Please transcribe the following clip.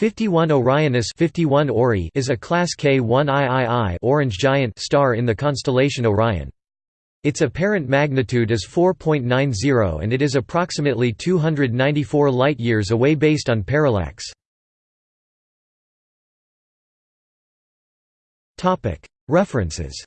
51 Orionis 51 Ori is a Class K1 III orange giant star in the constellation Orion. Its apparent magnitude is 4.90 and it is approximately 294 light-years away based on parallax. References